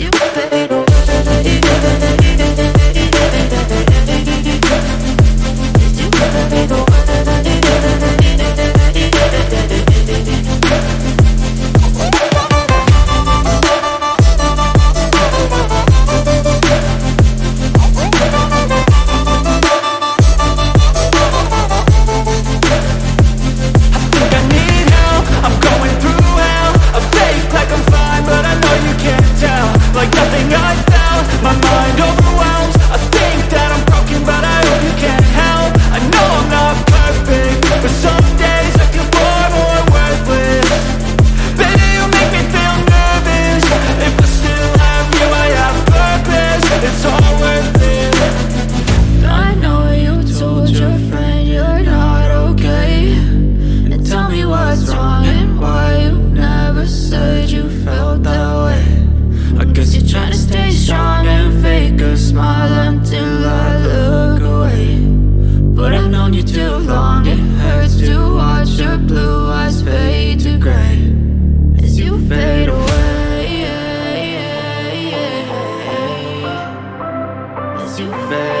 You fade friend you're not okay. And tell me what's wrong and why you never said you felt that way. I guess you're trying to stay strong and fake a smile until I look away. But I've known you too long, it hurts to watch your blue eyes fade to gray. As you fade away As you fade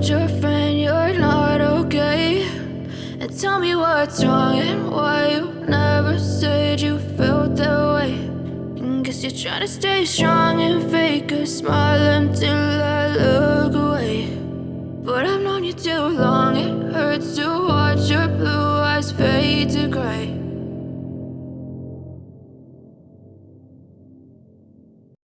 told your friend you're not okay. And tell me what's wrong and why you never said you felt that way. And guess you're trying to stay strong and fake a smile until